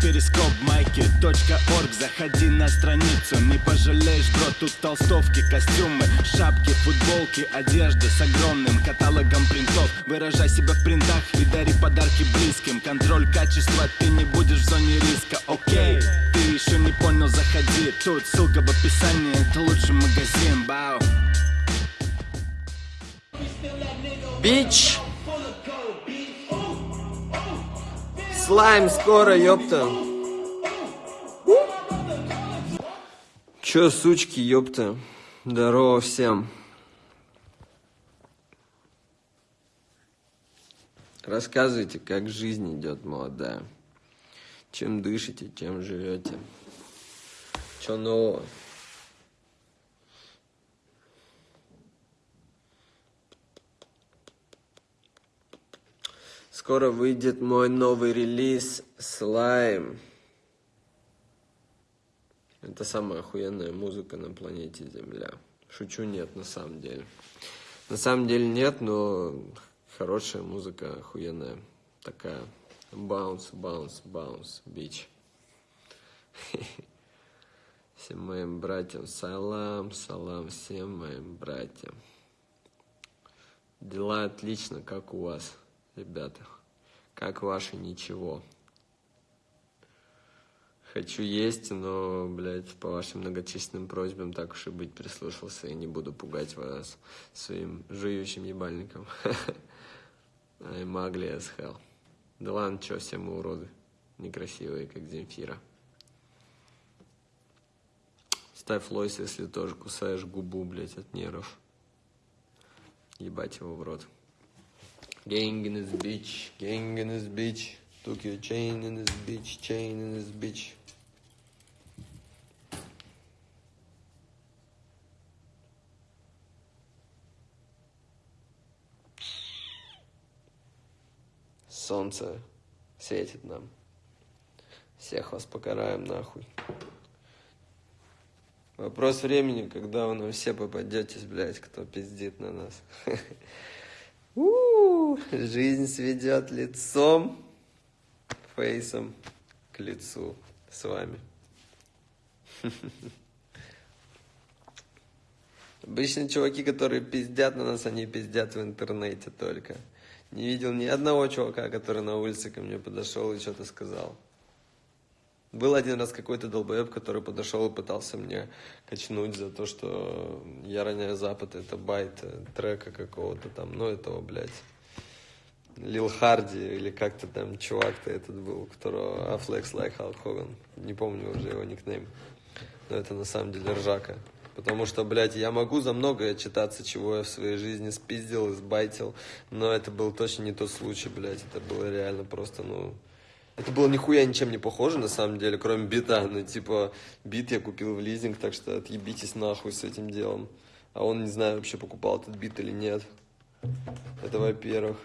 перископ майки .орг. Заходи на страницу, не пожалеешь, бро Тут толстовки, костюмы, шапки, футболки Одежда с огромным каталогом принтов. Выражай себя в принтах и дари подарки близким. Контроль качества, ты не будешь в зоне риска, окей Ты еще не понял, заходи. Тут ссылка в описании, это лучший магазин, бау. Бич! Слайм скоро, ёпта. Чё, сучки, ёпта? Здорово всем. Рассказывайте, как жизнь идет, молодая. Чем дышите, чем живете. Чё нового? Скоро выйдет мой новый релиз Слайм. Это самая охуенная музыка на планете Земля. Шучу, нет, на самом деле. На самом деле нет, но хорошая музыка, охуенная. Такая баунс, баунс, баунс, бич. Всем моим братьям салам, салам всем моим братьям. Дела отлично, как у вас, ребята? Как ваше ничего? Хочу есть, но, блядь, по вашим многочисленным просьбам так уж и быть прислушался и не буду пугать вас своим жующим ебальником. I'm ugly as hell. Да ладно, чё, все мы уроды. Некрасивые, как Земфира. Ставь лойс, если тоже кусаешь губу, блядь, от нервов. Ебать его в рот. Gang in this bitch, gang in this bitch. Took your chain in this bitch, chain in this bitch. Солнце светит нам. Всех вас покараем нахуй. Вопрос времени, когда вы нам все попадетесь, блядь, кто пиздит на нас. У, жизнь сведет лицом, фейсом к лицу с вами. Обычно чуваки, которые пиздят на нас, они пиздят в интернете только. Не видел ни одного чувака, который на улице ко мне подошел и что-то сказал. Был один раз какой-то долбоеб, который подошел и пытался мне качнуть за то, что я роняю Запад, это байт трека какого-то там, ну этого, блядь, Лил Харди или как-то там чувак-то этот был, которого Afflex like Hulk Hogan, не помню уже его никнейм, но это на самом деле ржака. Потому что, блядь, я могу за многое читаться, чего я в своей жизни спиздил, избайтил, но это был точно не тот случай, блядь, это было реально просто, ну, это было нихуя ничем не похоже, на самом деле, кроме бита. Ну, типа, бит я купил в лизинг, так что отъебитесь нахуй с этим делом. А он, не знаю, вообще покупал этот бит или нет. Это во-первых.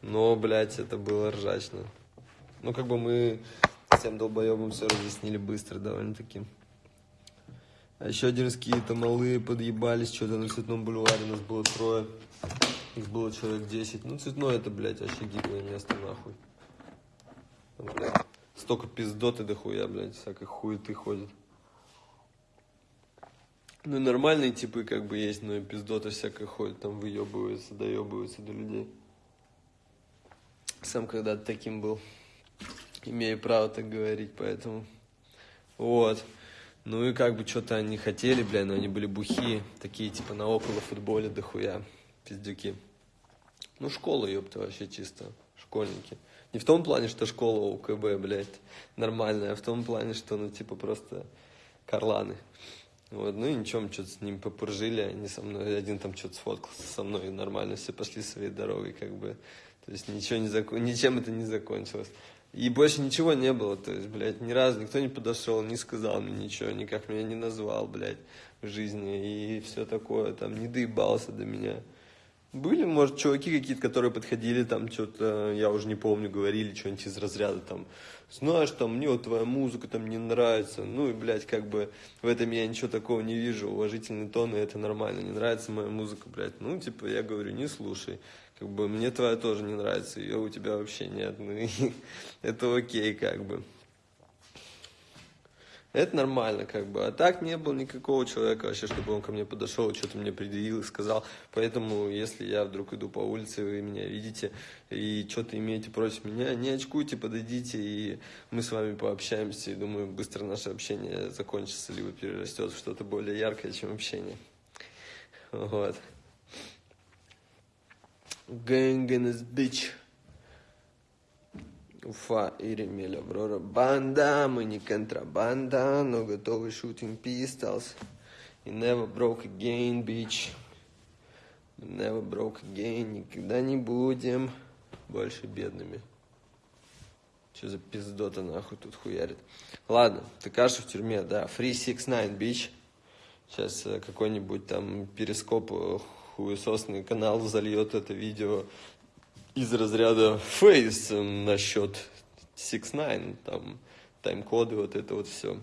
Но, блядь, это было ржачно. Ну, как бы мы всем долбоебам все разъяснили быстро довольно-таки. А еще один раз какие-то малые подъебались, что-то на Цветном бульваре нас было трое. Их было человек 10. Ну, Цветной это, блядь, вообще гиблое место, нахуй блядь. Столько пиздоты дохуя, блядь, всякой хуеты ходит. Ну, нормальные типы как бы есть, но и пиздоты всякой ходят, там выебываются, доебываются до людей. Сам когда-то таким был. Имею право так говорить, поэтому... Вот. Ну и как бы что-то они хотели, бля, но они были бухие. Такие типа на около футболе дохуя. Пиздюки. Ну, школа, ёпта, вообще чисто. Школьники. Не в том плане, что школа у КБ, блядь, нормальная, а в том плане, что, ну, типа, просто карланы. Вот, ну и ничего, мы что-то с ним попуржили, они со мной, один там что-то сфоткался со мной, и нормально, все пошли своей дорогой, как бы. То есть ничего не закон... ничем это не закончилось. И больше ничего не было, то есть, блядь, ни разу никто не подошел, не сказал мне ничего, никак меня не назвал, блядь, в жизни, и все такое, там, не доебался до меня. Были, может, чуваки какие-то, которые подходили, там, что-то, я уже не помню, говорили что-нибудь из разряда, там, знаешь, там, мне вот твоя музыка там не нравится, ну и, блядь, как бы в этом я ничего такого не вижу, уважительный тон, и это нормально, не нравится моя музыка, блядь, ну, типа, я говорю, не слушай, как бы, мне твоя тоже не нравится, ее у тебя вообще нет, ну, и это окей, как бы. Это нормально, как бы. А так не было никакого человека вообще, чтобы он ко мне подошел, что-то мне предъявил и сказал. Поэтому, если я вдруг иду по улице, вы меня видите и что-то имеете против меня, не очкуйте, подойдите, и мы с вами пообщаемся. И думаю, быстро наше общение закончится, либо перерастет в что-то более яркое, чем общение. Вот. Gang in this bitch. Уфа, Иремель, Аврора, банда, мы не контрабанда, но готовы shooting pistols. И never broke again, bitch. Never broke again, никогда не будем больше бедными. Что за пиздота нахуй тут хуярит? Ладно, ты кажешь в тюрьме, да. Free 69, bitch. Сейчас э, какой-нибудь там перископ э, хуесосный канал зальет это видео из разряда фейс насчет 6 там тайм-коды, вот это вот все.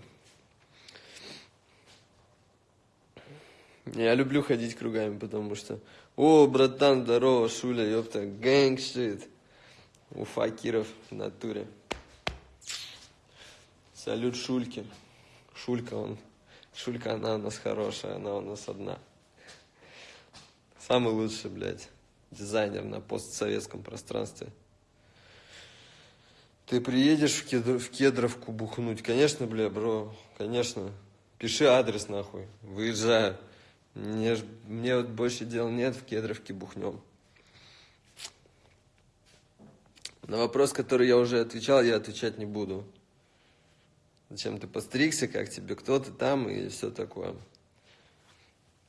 Я люблю ходить кругами, потому что о, братан, здорово, Шуля, ёпта, гэнг шит. У факиров в натуре. Салют Шульке. Шулька он. Шулька, она у нас хорошая, она у нас одна. Самый лучший, блядь дизайнер на постсоветском пространстве. Ты приедешь в, Кедр, в Кедровку бухнуть? Конечно, бля, бро, конечно. Пиши адрес, нахуй. Выезжаю. Мне, мне вот больше дел нет, в Кедровке бухнем. На вопрос, который я уже отвечал, я отвечать не буду. Зачем ты постригся, как тебе, кто ты там и все такое.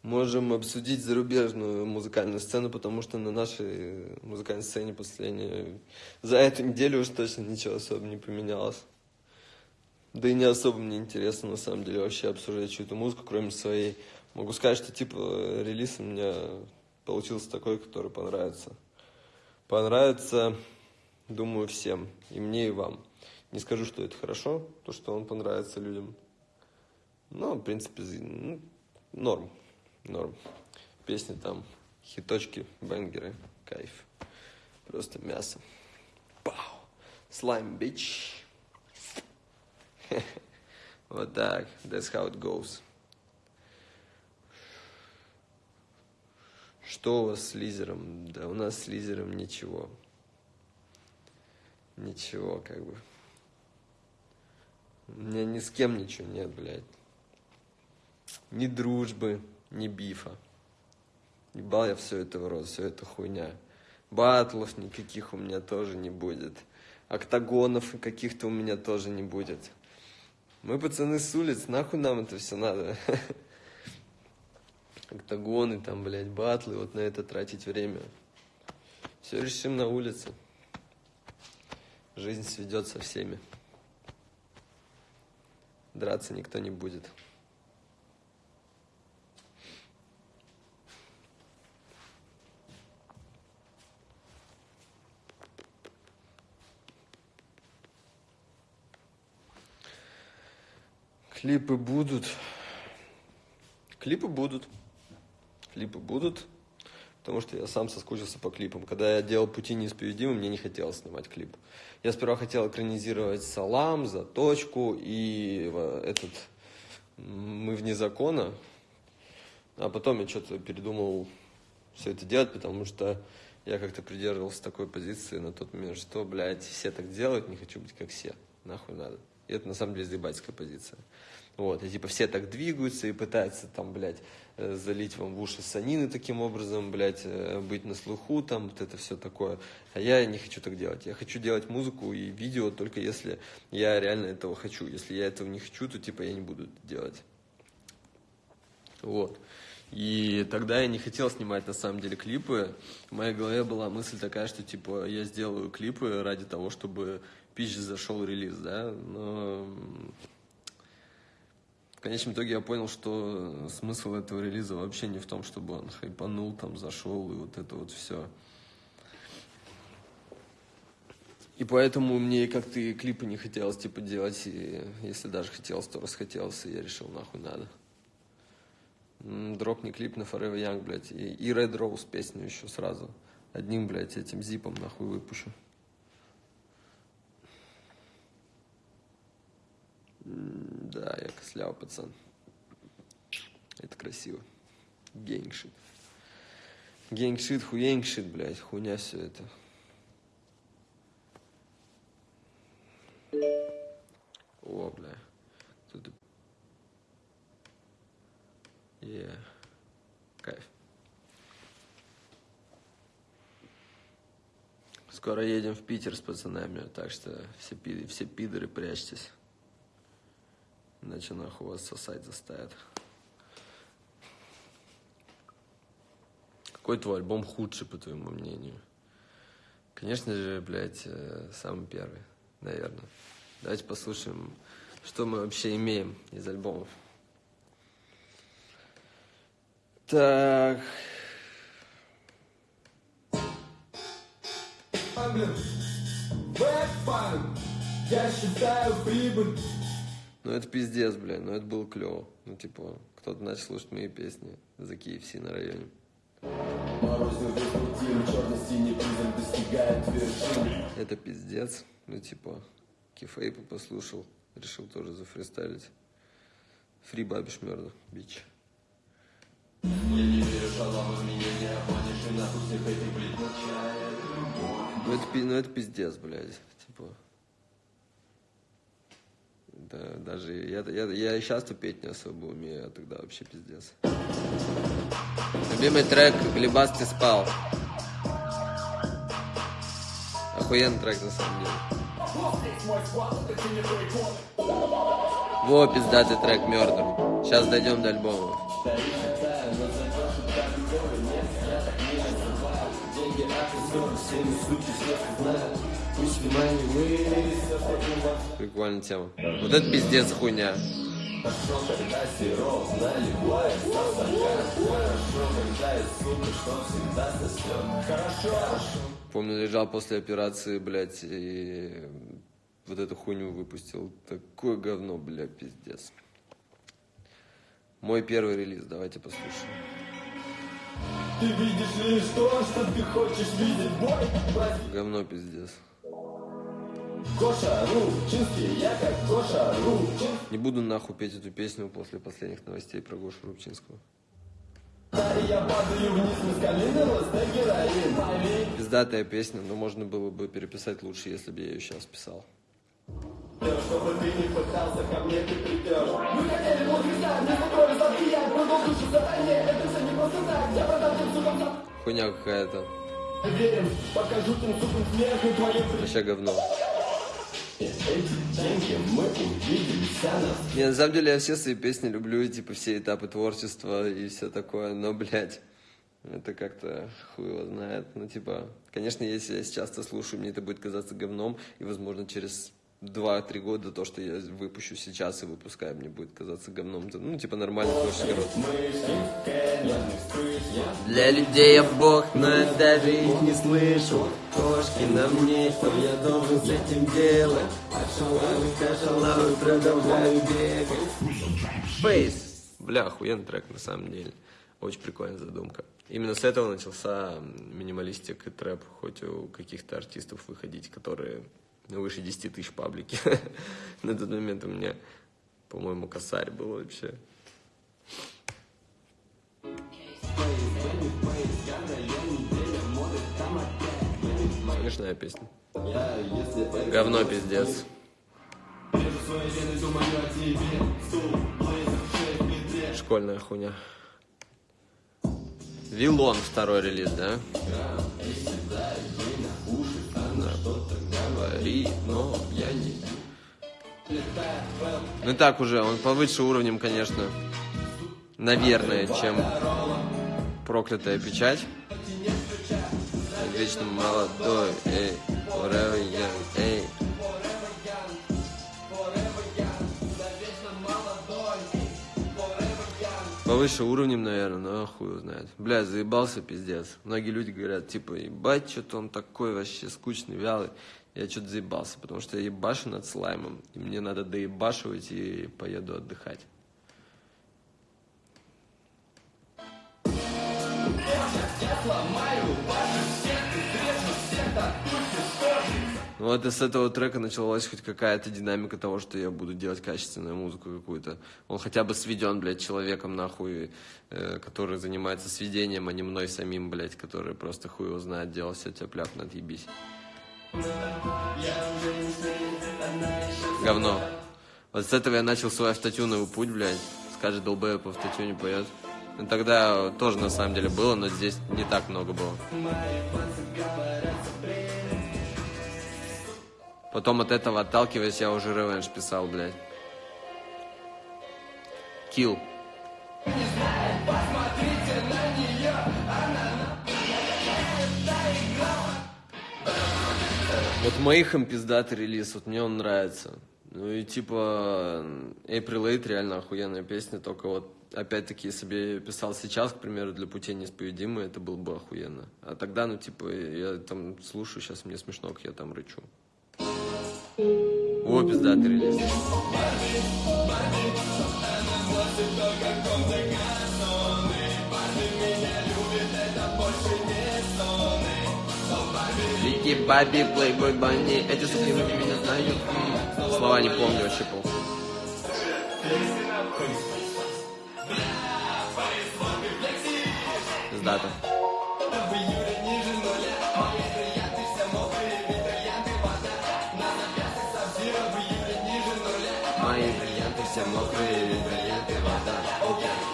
Можем обсудить зарубежную музыкальную сцену, потому что на нашей музыкальной сцене последние... За эту неделю уж точно ничего особо не поменялось. Да и не особо мне интересно, на самом деле, вообще обсуждать чью-то музыку, кроме своей. Могу сказать, что, типа, релиз у меня получился такой, который понравится. Понравится, думаю, всем. И мне, и вам. Не скажу, что это хорошо, то, что он понравится людям. Но, в принципе, ну, норм норм. Песни там, хиточки, бенгеры, кайф. Просто мясо. Пау. Слайм, бич. Вот так. That's how it goes. Что у вас с лизером? Да у нас с лизером ничего. Ничего, как бы. У меня ни с кем ничего нет, блядь. Ни дружбы, ни бифа. Ебал я все это в рот, все это хуйня. Батлов никаких у меня тоже не будет. Октагонов каких-то у меня тоже не будет. Мы пацаны с улиц, нахуй нам это все надо. Октагоны там, блядь, батлы, вот на это тратить время. Все решим на улице. Жизнь сведет со всеми. Драться никто не будет. Клипы будут. Клипы будут. Клипы будут. Потому что я сам соскучился по клипам. Когда я делал «Пути неисповедимы», мне не хотелось снимать клип. Я сперва хотел экранизировать «Салам», «Заточку» и этот «Мы вне закона». А потом я что-то передумал все это делать, потому что я как-то придерживался такой позиции на тот момент, что, блядь, все так делают, не хочу быть как все. Нахуй надо. И это на самом деле заебательская позиция. Вот, и типа все так двигаются и пытаются там, блядь, э, залить вам в уши санины таким образом, блядь, э, быть на слуху, там, вот это все такое. А я не хочу так делать. Я хочу делать музыку и видео только если я реально этого хочу. Если я этого не хочу, то типа я не буду это делать. Вот. И тогда я не хотел снимать на самом деле клипы. В моей голове была мысль такая, что типа я сделаю клипы ради того, чтобы пич зашел релиз, да, но в конечном итоге я понял, что смысл этого релиза вообще не в том, чтобы он хайпанул, там, зашел и вот это вот все. И поэтому мне как-то и клипы не хотелось, типа, делать, и если даже хотелось, то расхотелось, и я решил, нахуй надо. Дропни клип на Forever Young, блядь, и, и Red Rose песню еще сразу. Одним, блядь, этим зипом, нахуй, выпущу. Да, я косляв пацан. Это красиво. Гейнгшит. Гейнгшит, хуенгшит, блядь, хуйня все это. О, бля. Тут... Е. Кайф. Скоро едем в Питер с пацанами, так что все, пи- все пидоры прячьтесь. Иначе нахуй вас сосать заставят. Какой твой альбом худший, по твоему мнению? Конечно же, блядь, э, самый первый, наверное. Давайте послушаем, что мы вообще имеем из альбомов. Так, я считаю прибыль. Ну это пиздец, блядь, но это было клево. Ну, типа, кто-то начал слушать мои песни за KFC на районе. Это пиздец. Ну, типа, Кифейпа послушал, решил тоже зафристайлить. Фри бабиш мёрда, бич. Я не верю шалам, и нахуй всех этих, блядь. Ну это, ну это пиздец, блядь. Типа. Да, даже я, я, я и сейчас петь не особо умею, а тогда вообще пиздец. Любимый трек «Глебас ты спал». Охуенный трек на самом деле. Во, пиздатый трек Мёрдер. Сейчас дойдем до альбома. Прикольная тема. Вот это пиздец хуйня. Помню, лежал после операции, блядь, и вот эту хуйню выпустил. Такое говно, бля, пиздец. Мой первый релиз, давайте послушаем. Ты видишь лишь то, что ты хочешь видеть, бой. Говно пиздец. Гоша Рубчинский, я как Гоша Рубчинский. Не буду нахуй петь эту песню после последних новостей про Гошу Рубчинского. Я падаю вниз, камина героин. Пиздатая песня, но можно было бы переписать лучше, если бы я ее сейчас писал. чтобы ты не пытался, ко мне ты придешь. Вы хотели воскресать, не закрою замки, я продолжу жить заранее. Это все не просто так, я продам тем сукам за... Хуйня какая-то. Верим, покажу тем сукам смерть и твоим Вообще говно. Не, на самом деле я все свои песни люблю, и, типа все этапы творчества и все такое, но, блядь, это как-то хуй его знает. Ну, типа, конечно, если я сейчас это слушаю, мне это будет казаться говном, и, возможно, через 2-3 года то, что я выпущу сейчас и выпускаю, мне будет казаться говном. Ну, типа, нормальный творческий. Для людей я бог, но я даже их не слышу. Кошки на мне, что я должен с этим делать? До шалавы продолжаю бегать. Бейс. Бля, охуенный трек на самом деле. Очень прикольная задумка. Именно с этого начался минималистик и трэп, хоть у каких-то артистов выходить, которые выше 10 тысяч паблики. На тот момент у меня, по-моему, косарь был вообще. Смешная песня. Говно пиздец. Школьная хуйня. Вилон второй релиз, да? Говори, но я не... Ну так уже, он повыше уровнем, конечно, наверное, чем проклятая печать. Вечно молодой, эй, forever young, эй. Повыше уровнем, наверное, но хуй его знает. Бля, заебался пиздец. Многие люди говорят, типа, ебать, что-то он такой вообще скучный, вялый. Я что-то заебался, потому что я ебашу над слаймом, и мне надо доебашивать и поеду отдыхать. Ну вот и с этого трека началась хоть какая-то динамика того, что я буду делать качественную музыку какую-то. Он хотя бы сведен, блядь, человеком, нахуй, э, который занимается сведением, а не мной самим, блядь, который просто хуй его знает, делал все тебя пляп, отъебись. Говно. Вот с этого я начал свой автотюновый путь, блядь. Скажет, долбоеб по автотюне поет. Ну, тогда тоже на самом деле было, но здесь не так много было. Потом от этого отталкиваясь, я уже ревенж писал, блядь. Килл. Вот им пиздатый релиз, вот мне он нравится. Ну и типа April 8 реально охуенная песня, только вот опять-таки, если бы я писал сейчас, к примеру, для пути неисповедимой, это было бы охуенно. А тогда, ну типа, я там слушаю, сейчас мне смешно, как я там рычу. О, пиздатый релиз. Вики, Баби, Плейбой, Банни, эти суки вы меня знают. Слова не помню вообще пол. Пиздато. Мои бриллианты все мокрые, бриллианты вода.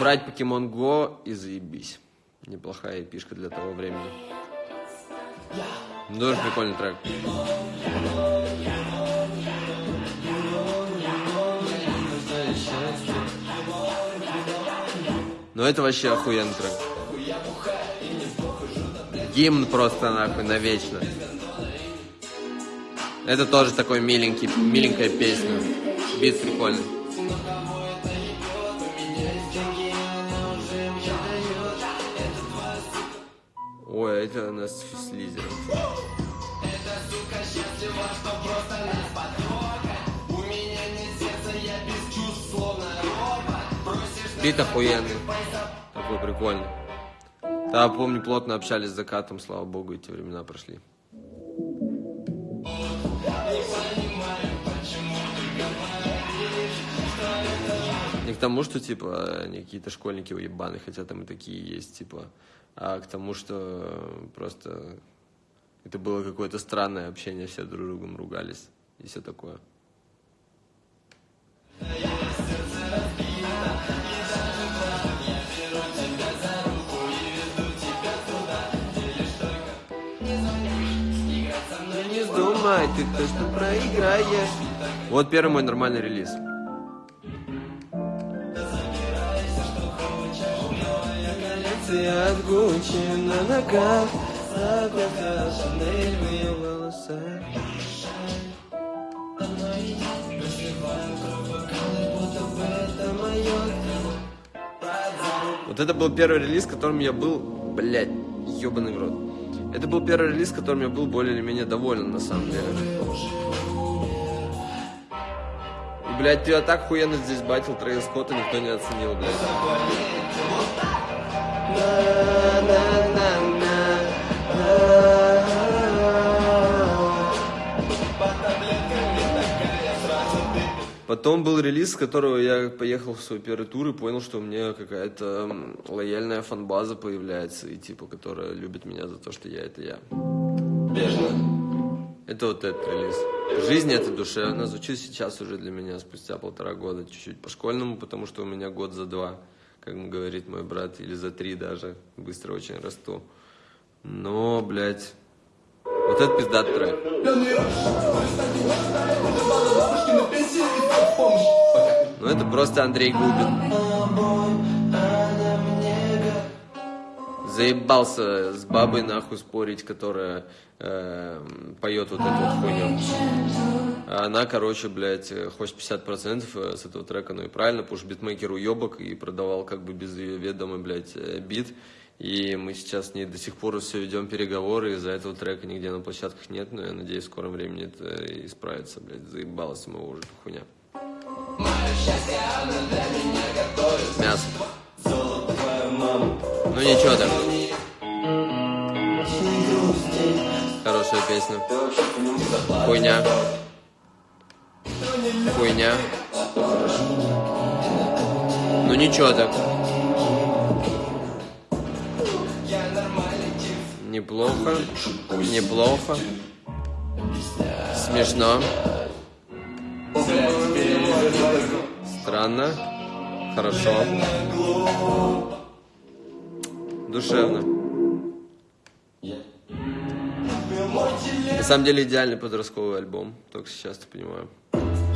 Брать Pokemon Go и заебись. Неплохая пишка для того времени. Тоже прикольный трек. Ну это вообще охуенный трек. Гимн просто нахуй навечно. Это тоже такой миленький, миленькая песня. Бит прикольный. Ой, это у нас с лизером. Бит охуенный. Такой прикольный. Да, помню, плотно общались с закатом, слава богу, эти времена прошли. Тому, что, типа, они какие-то школьники уебаны, хотя там и такие есть, типа, а к тому, что просто это было какое-то странное общение, все друг с другом ругались и все такое. Не вздумай, ты точно проиграешь. Вот первый мой нормальный релиз. От Гуччи на ногах Заплата Шанель в ее волосах Вот это был первый релиз, которым я был, блядь, ебаный в рот. Это был первый релиз, которым я был более или менее доволен, на самом деле. И, блядь, ты так хуенно здесь батил Трейс Скотта никто не оценил, блядь. Потом был релиз, с которого я поехал в свой первый тур и понял, что у меня какая-то лояльная фанбаза появляется, и типа, которая любит меня за то, что я это я. Бежно. Это вот этот релиз. Жизнь это душевно. Звучит сейчас уже для меня спустя полтора года, чуть-чуть по-школьному, потому что у меня год за два, как говорит мой брат, или за три даже. Быстро очень расту. Но, блядь, вот это пиздат трек. Ну это просто Андрей Губин. Заебался с бабой нахуй спорить, которая э, поет вот эту вот хуйню. А она, короче, блядь, э, хочет 50% э, с этого трека, ну и правильно, потому что битмейкер уебок и продавал как бы без ее ведома, блядь, э, бит. И мы сейчас не до сих пор все ведем переговоры, из-за этого трека нигде на площадках нет, но я надеюсь, в скором времени это исправится, блядь, заебалась ему уже хуйня. Мясо. Ну ничего там. Хорошая песня. Хуйня. Хуйня. Ну ничего так. Неплохо. Неплохо. Смешно. Странно. Хорошо. Душевно. На самом деле идеальный подростковый альбом, только сейчас ты понимаю.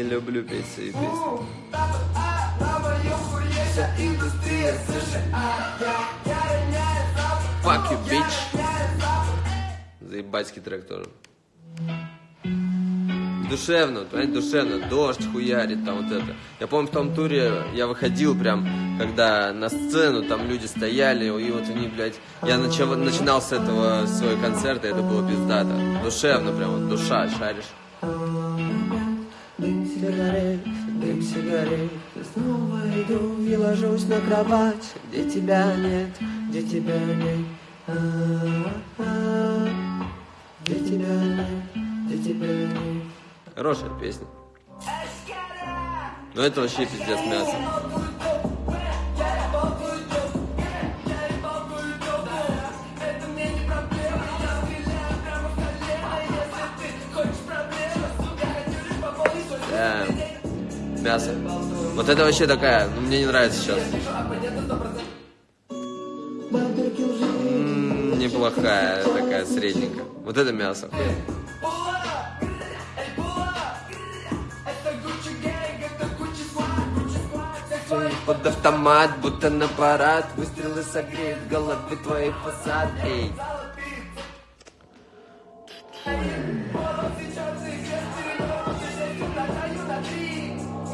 Не люблю петь США Fuck you, bitch. Заебательский трек тоже. Душевно, понимаете, душевно, дождь хуярит, там вот это. Я помню, в том туре я выходил прям, когда на сцену там люди стояли, и вот они, блядь, я начал, начинал с этого свой концерт, и это было пиздато. Душевно прям, вот душа, шаришь. Сигарет Снова иду и ложусь на кровать Где тебя нет, где тебя нет А-а-а. Где тебя нет, где тебя нет Хорошая песня. Но это вообще пиздец мясо. Мясо. Вот это вообще такая, ну мне не нравится сейчас. Неплохая, такая средненькая. Вот это мясо. Под автомат, будто на парад Выстрелы согреют головы твоих фасад Эй.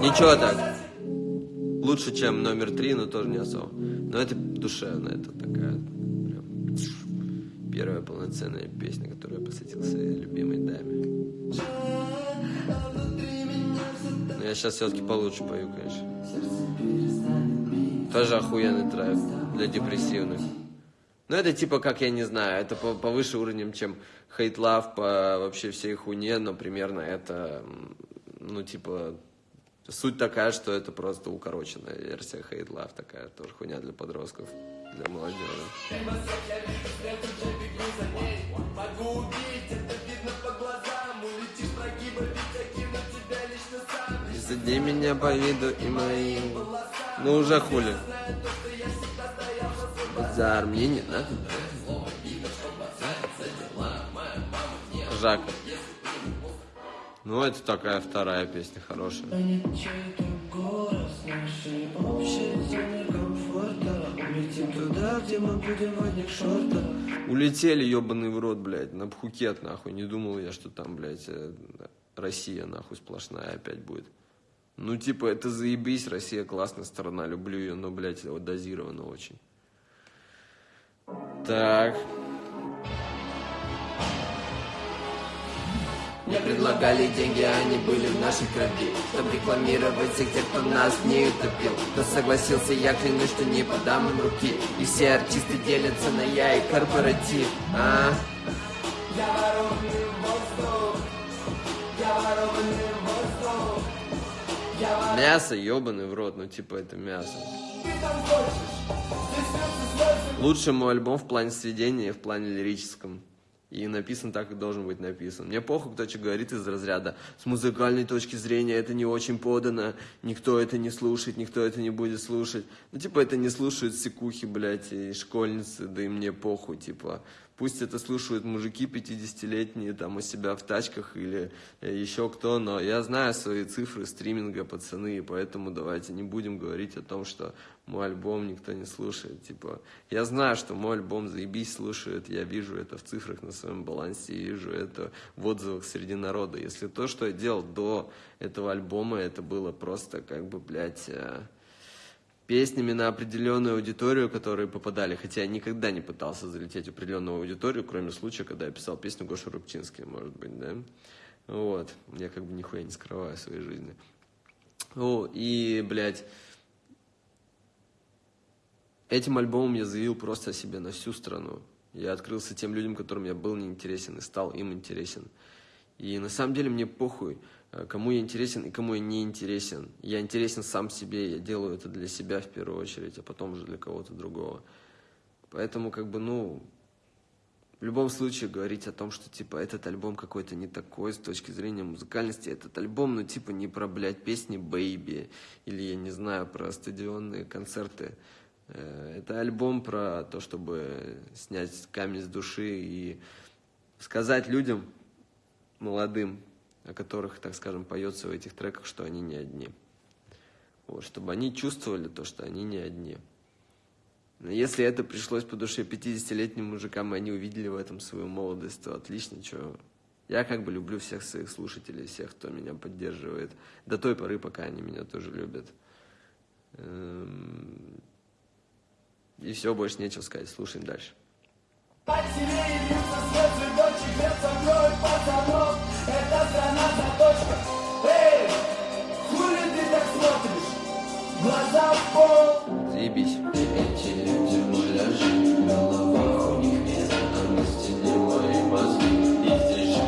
Ничего так. Лучше, чем номер три, но тоже не особо. Но это душевно, это такая прям первая полноценная песня, которую я посвятил своей любимой даме. Но я сейчас все-таки получше пою, конечно. Тоже охуенный трек для депрессивных. Ну, это типа, как я не знаю, это по- повыше уровнем, чем Hate Love по вообще всей хуйне, но примерно это, ну, типа, суть такая, что это просто укороченная версия Hate Love, такая тоже хуйня для подростков, для молодежи. И Суди меня по виду и моим. Ну уже хули. Базар мне не надо. Ну, это такая вторая песня хорошая. Улетели, ебаный в рот, блядь, на Пхукет, нахуй. Не думал я, что там, блядь, э, Россия, нахуй, сплошная опять будет. Ну, типа, это заебись, Россия классная страна, люблю ее, но, блядь, вот дозировано очень. Так. Мне предлагали деньги, а они были в нашей крови. Чтобы рекламировать всех тех, кто нас не утопил. Кто согласился, я клянусь, что не подам им руки. И все артисты делятся на я и корпоратив. А? Мясо, ебаный в рот, ну, типа, это мясо. Лучший мой альбом в плане сведения и в плане лирическом. И написан так, как должен быть написан. Мне похуй, кто что говорит из разряда. С музыкальной точки зрения это не очень подано, никто это не слушает, никто это не будет слушать. Ну, типа, это не слушают секухи, блядь, и школьницы, да и мне похуй, типа. Пусть это слушают мужики 50-летние там у себя в тачках или э, еще кто, но я знаю свои цифры стриминга, пацаны, и поэтому давайте не будем говорить о том, что мой альбом никто не слушает. Типа, я знаю, что мой альбом заебись слушают, я вижу это в цифрах на своем балансе, вижу это в отзывах среди народа. Если то, что я делал до этого альбома, это было просто как бы, блядь, э, песнями на определенную аудиторию, которые попадали, хотя я никогда не пытался залететь в определенную аудиторию, кроме случая, когда я писал песню Гоша Рубчинский, может быть, да. Вот, я как бы нихуя не скрываю своей жизни. О, и, блядь, этим альбомом я заявил просто о себе на всю страну. Я открылся тем людям, которым я был неинтересен, и стал им интересен. И на самом деле мне похуй, э, кому я интересен и кому я не интересен. Я интересен сам себе, я делаю это для себя в первую очередь, а потом уже для кого-то другого. Поэтому, как бы, ну, в любом случае говорить о том, что, типа, этот альбом какой-то не такой с точки зрения музыкальности, этот альбом, ну, типа, не про, блядь, песни Бэйби, или, я не знаю, про стадионные концерты. Э, это альбом про то, чтобы снять камень с души и сказать людям, молодым, о которых, так скажем, поется в этих треках, что они не одни. Вот, чтобы они чувствовали то, что они не одни. Но если это пришлось по душе 50-летним мужикам, и они увидели в этом свою молодость, то отлично, что... Я как бы люблю всех своих слушателей, всех, кто меня поддерживает. До той поры, пока они меня тоже любят. И все, больше нечего сказать. Слушаем дальше. Это страна заточка Эй, хули ты так смотришь? Глаза в пол Заебись. Эти люди муляжи, в головах у них нет, а на стене мои мозги, и здесь жить.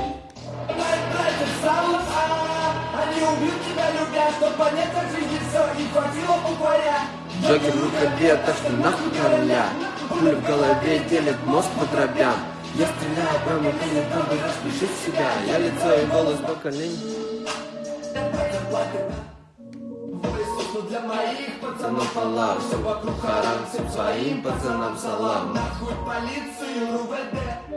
Мои братья в самом а Они убьют тебя, любя Чтоб понять, как жизни все Не хватило букваря Джокер в рукаве, так что нахуй короля Пуля в голове делит мозг по дробям. Я стреляю прямо в не буду рассмешить себя. Я лицо и голос поколений Высохну для моих Пацанов Аллах, все вокруг харам Всем своим пацанам салам. Нахуй полицию, РУВД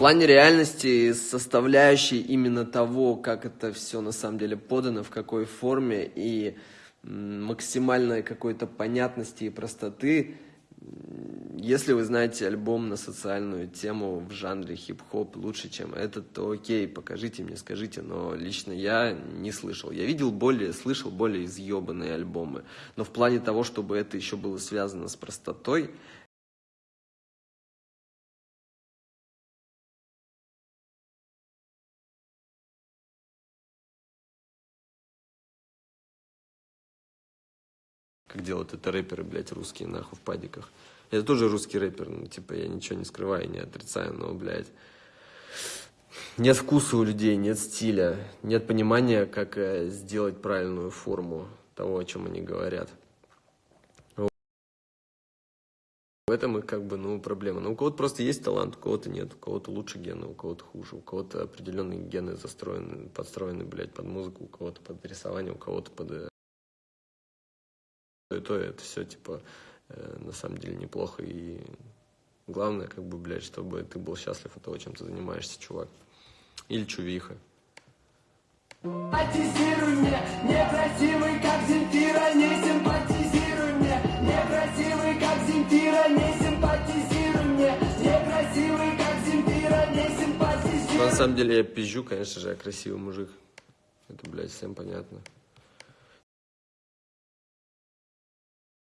плане реальности, составляющей именно того, как это все на самом деле подано, в какой форме и максимальной какой-то понятности и простоты, если вы знаете альбом на социальную тему в жанре хип-хоп лучше, чем этот, то окей, покажите мне, скажите, но лично я не слышал. Я видел более, слышал более изъебанные альбомы, но в плане того, чтобы это еще было связано с простотой, как делают это рэперы, блядь, русские, нахуй, в падиках. Я тоже русский рэпер, ну, типа, я ничего не скрываю, не отрицаю, но, блядь, нет вкуса у людей, нет стиля, нет понимания, как э, сделать правильную форму того, о чем они говорят. В этом и как бы, ну, проблема. Ну, у кого-то просто есть талант, у кого-то нет, у кого-то лучше гены, у кого-то хуже, у кого-то определенные гены застроены, подстроены, блядь, под музыку, у кого-то под рисование, у кого-то под э, и то это все типа э, на самом деле неплохо. И главное как бы блядь чтобы ты был счастлив от того чем ты занимаешься чувак. Или чувиха. Симпатизируй мне, некрасивый, как Земфира, не симпатизируй мне, некрасивый, как Земфира, не симпатизируй мне, некрасивый, как Земфира, не Но симпатизируй. На самом деле я пизжу конечно же я красивый мужик. Это блядь всем понятно